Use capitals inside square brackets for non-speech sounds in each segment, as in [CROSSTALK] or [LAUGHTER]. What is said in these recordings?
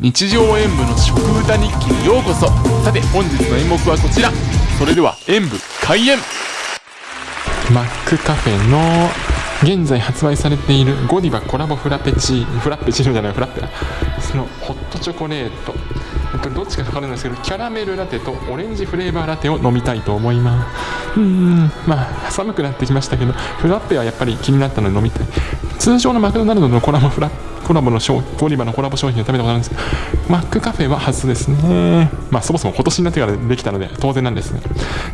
日常演舞の食歌日記にようこそ。さて本日の演目はこちら。それでは演舞開演。マックカフェの現在発売されているゴディバコラボフラペチーフラペチーノじゃないフラッペそのホットチョコレート。これどっちか分かるんですけどキャラメルラテとオレンジフレーバーラテを飲みたいと思います。うんまあ寒くなってきましたけどフラッペはやっぱり気になったので飲みたい。通常のマクドナルドのコラボフラッペコラボの商ゴディバのコラボ商品を食べたことあるんです。けどマックカフェは初ですね。まあそもそも今年になってからできたので当然なんですが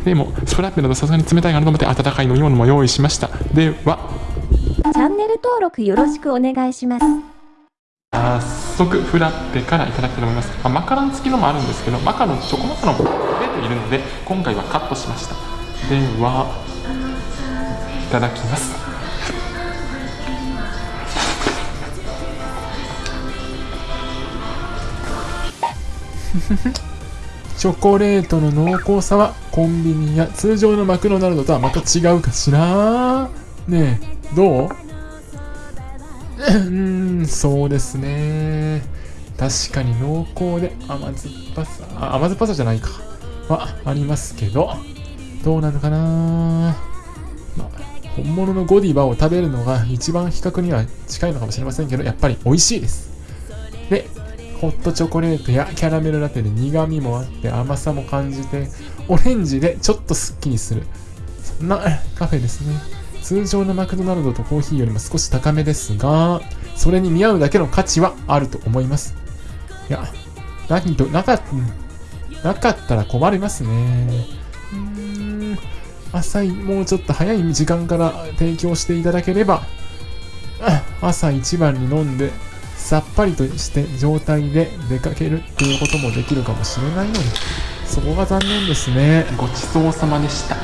でもフラッペだとさすがに冷たいかなと思って温かい飲み物も用意しました。ではチャンネル登録よろしくお願いします。早速フラッペからいただきたいと思います、まあマカロン付きのもあるんですけどマカロンチョコマカロンも出ているので今回はカットしました。ではいただきます [LAUGHS] チョコレートの濃厚さはコンビニや通常のマクドナルドとはまた違うかしら？ねえどう？[LAUGHS] うん、そうですね。確かに濃厚で甘酸っぱさ、あ甘酸っぱさじゃないか。はありますけど、どうなのかな？まあ、本物のゴディバを食べるのが一番比較には近いのかもしれませんけど、やっぱり美味しいです。で、ホットチョコレートやキャラメルラテで苦味もあって甘さも感じて、オレンジでちょっとスッキリする。そんなカフェですね。通常のマクドナルドとコーヒーよりも少し高めですが、それに見合うだけの価値はあると思います。いや、何と、なかったなかったら困りますね。うーん、朝い、もうちょっと早い時間から提供していただければ、朝一番に飲んで、さっぱりとして状態で出かけるっていうこともできるかもしれないのに、そこが残念ですね。ごちそうさまでした。こ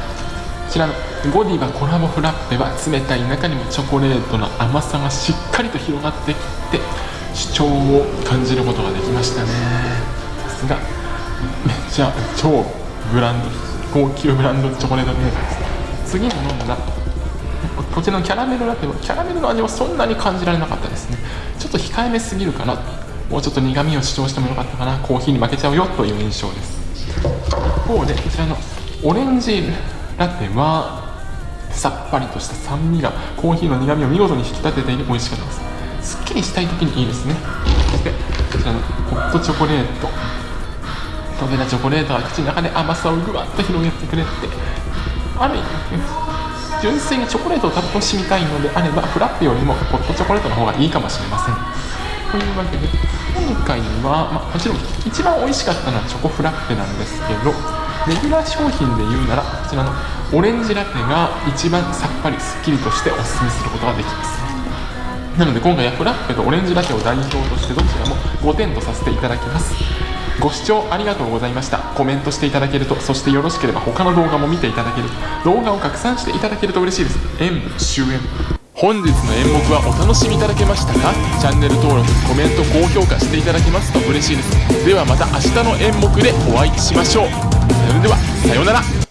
ちらのゴディバコラボフラッペは冷たい中にもチョコレートの甘さがしっかりと広がってきて主張を感じることができましたねさすがめっちゃ超ブランド高級ブランドチョコレートメーカーです次に飲んだこちらのキャラメルラテはキャラメルの味はそんなに感じられなかったですね。ちょっと控えめすぎるかな。もうちょっと苦味を主張してもよかったかな。コーヒーに負けちゃうよという印象です。一方でこちらのオレンジラテはさっぱりとした酸味がコーヒーの苦味を見事に引き立てていて美味しかったです。すっきりしたい時にいいですね。そしてこちらのホットチョコレート。溶けたチョコレートが口の中で甘さをぐわっと広げてくれてある意味純粋にチョコレートを楽しみたいのであればフラッペよりもホットチョコレートの方がいいかもしれません。というわけで今回は、まあ、もちろん一番美味しかったのはチョコフラッペなんですけどレギュラー商品で言うならこちらのオレンジラテが一番さっぱりすっきりとしておすすめすることができます。なので今回はフラッペとオレンジラテを代表としてどちらも5点とさせていただきます。ご視聴ありがとうございました。コメントしていただけるとそしてよろしければ他の動画も見ていただける動画を拡散していただけると嬉しいです。演武終演本日の演目はお楽しみいただけましたか？チャンネル登録コメント高評価していただけますと嬉しいです。ではまた明日の演目でお会いしましょう。それではさようなら。